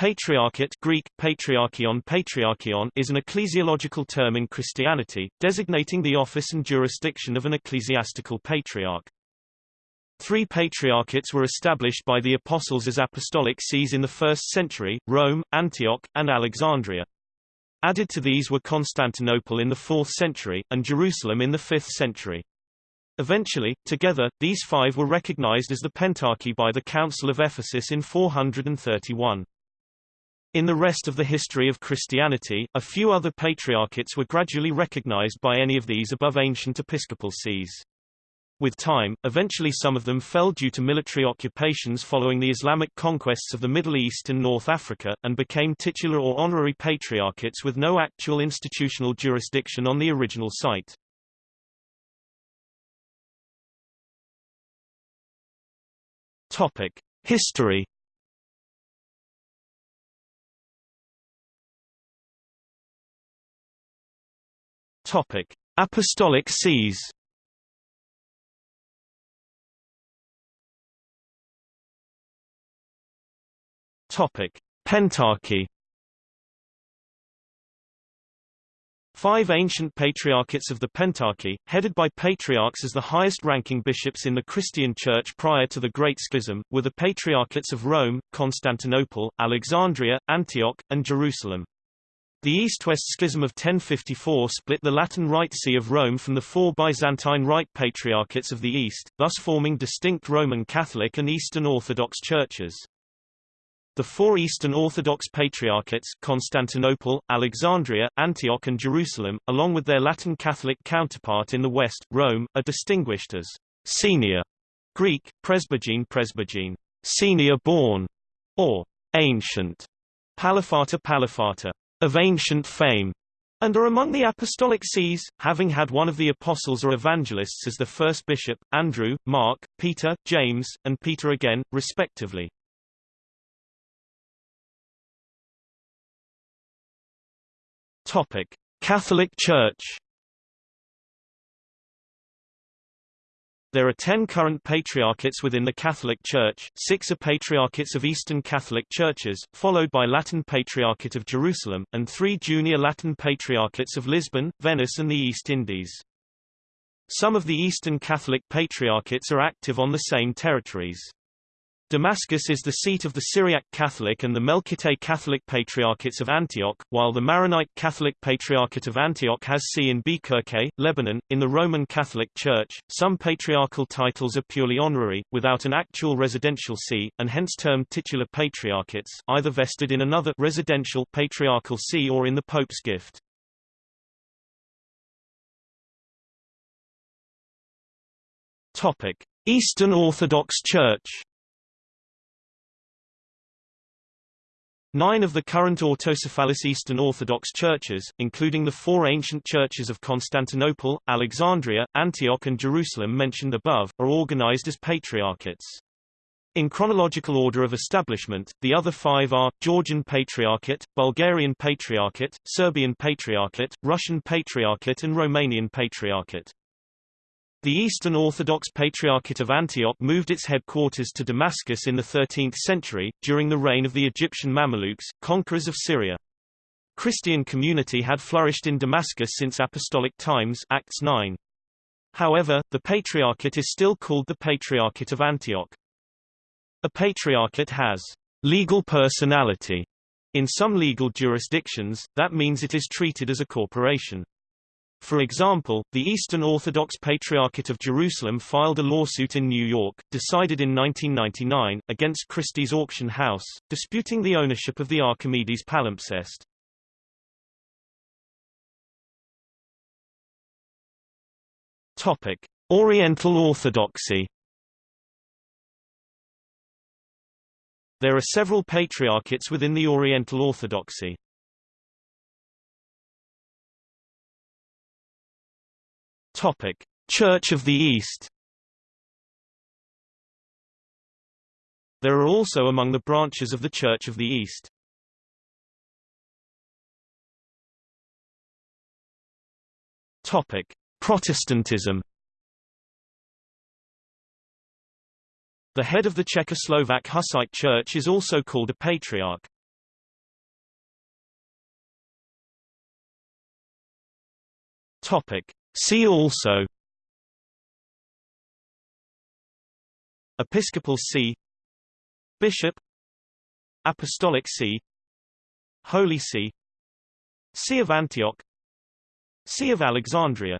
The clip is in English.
Patriarchate Greek, patriarchion, patriarchion is an ecclesiological term in Christianity, designating the office and jurisdiction of an ecclesiastical patriarch. Three patriarchates were established by the apostles as apostolic sees in the 1st century, Rome, Antioch, and Alexandria. Added to these were Constantinople in the 4th century, and Jerusalem in the 5th century. Eventually, together, these five were recognized as the Pentarchy by the Council of Ephesus in 431. In the rest of the history of Christianity, a few other patriarchates were gradually recognized by any of these above ancient episcopal sees. With time, eventually some of them fell due to military occupations following the Islamic conquests of the Middle East and North Africa, and became titular or honorary patriarchates with no actual institutional jurisdiction on the original site. Topic: History Topic: Apostolic sees. Topic: Pentarchy. Five ancient patriarchates of the Pentarchy, headed by patriarchs as the highest-ranking bishops in the Christian Church prior to the Great Schism, were the patriarchates of Rome, Constantinople, Alexandria, Antioch, and Jerusalem. The East-West Schism of 1054 split the Latin Rite See of Rome from the four Byzantine Rite Patriarchates of the East, thus forming distinct Roman Catholic and Eastern Orthodox churches. The four Eastern Orthodox Patriarchates Constantinople, Alexandria, Antioch and Jerusalem, along with their Latin Catholic counterpart in the West, Rome, are distinguished as senior Greek, presbygene presbygene, senior born, or ancient, paliphata paliphata of ancient fame, and are among the apostolic sees, having had one of the apostles or evangelists as the first bishop, Andrew, Mark, Peter, James, and Peter again, respectively. Topic: Catholic Church There are ten current patriarchates within the Catholic Church, six are patriarchates of Eastern Catholic Churches, followed by Latin Patriarchate of Jerusalem, and three junior Latin Patriarchates of Lisbon, Venice and the East Indies. Some of the Eastern Catholic Patriarchates are active on the same territories. Damascus is the seat of the Syriac Catholic and the Melkite Catholic Patriarchates of Antioch, while the Maronite Catholic Patriarchate of Antioch has see in Bkerké, Lebanon. In the Roman Catholic Church, some patriarchal titles are purely honorary, without an actual residential see, and hence termed titular patriarchates, either vested in another residential patriarchal see or in the Pope's gift. Topic: Eastern Orthodox Church Nine of the current autocephalous Eastern Orthodox churches, including the four ancient churches of Constantinople, Alexandria, Antioch and Jerusalem mentioned above, are organized as patriarchates. In chronological order of establishment, the other five are, Georgian Patriarchate, Bulgarian Patriarchate, Serbian Patriarchate, Russian Patriarchate and Romanian Patriarchate. The Eastern Orthodox Patriarchate of Antioch moved its headquarters to Damascus in the 13th century, during the reign of the Egyptian Mamelukes, conquerors of Syria. Christian community had flourished in Damascus since apostolic times Acts 9. However, the patriarchate is still called the Patriarchate of Antioch. A patriarchate has legal personality. In some legal jurisdictions, that means it is treated as a corporation. For example, the Eastern Orthodox Patriarchate of Jerusalem filed a lawsuit in New York, decided in 1999, against Christie's Auction House, disputing the ownership of the Archimedes palimpsest. Topic: Oriental Orthodoxy. There are several patriarchates within the Oriental Orthodoxy. Topic: Church of the East. There are also among the branches of the Church of the East. Topic: Protestantism. The head of the Czechoslovak Hussite Church is also called a patriarch. Topic: See also Episcopal See Bishop Apostolic See Holy See See of Antioch See of Alexandria